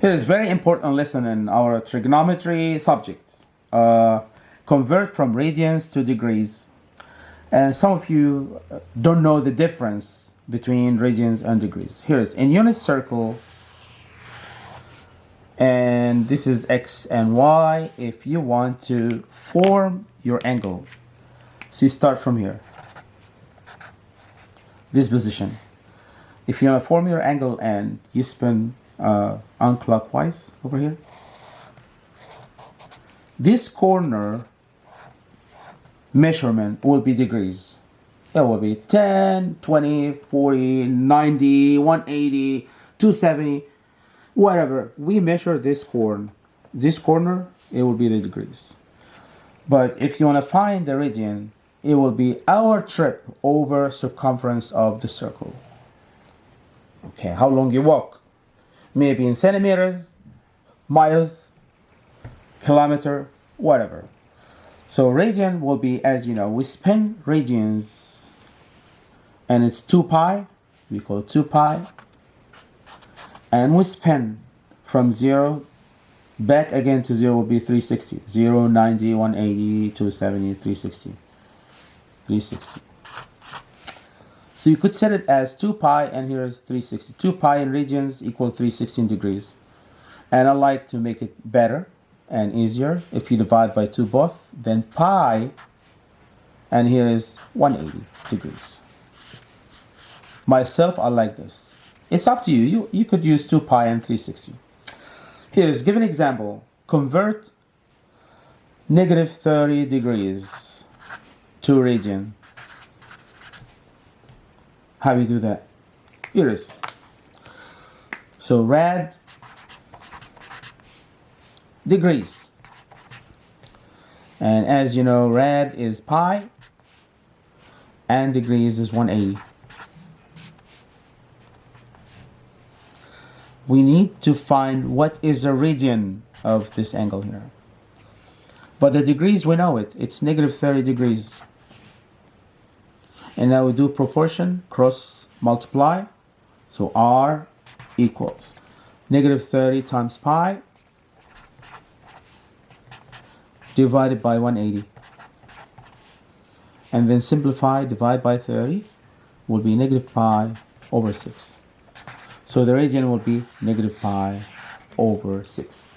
Here is very important lesson in our trigonometry subjects. Uh, convert from radians to degrees. And some of you don't know the difference between radians and degrees. Here is in unit circle, and this is x and y. If you want to form your angle, so you start from here, this position. If you want to form your angle and you spin uh, unclockwise over here. This corner measurement will be degrees. It will be 10, 20, 40, 90, 180, 270, whatever. We measure this corner. This corner, it will be the degrees. But if you want to find the radian, it will be our trip over circumference of the circle. Okay, how long you walk? Maybe in centimeters, miles, kilometer, whatever. So radian will be, as you know, we spin radians and it's 2 pi, we call 2 pi, and we spin from 0 back again to 0 will be 360, 0, 90, 180, 270, 360, 360. So you could set it as 2 pi and here is 360. 2 pi in radians equal 316 degrees. And I like to make it better and easier. If you divide by 2 both, then pi and here is 180 degrees. Myself, I like this. It's up to you. You, you could use 2 pi and 360. Here is give an example. Convert negative 30 degrees to radian. How you do that? Here it is. So rad degrees. And as you know, rad is pi and degrees is 180. We need to find what is the radian of this angle here. But the degrees, we know it. It's negative 30 degrees and now we do proportion cross multiply. So r equals negative 30 times pi divided by 180 and then simplify divide by 30 will be negative pi over 6 so the radian will be negative pi over 6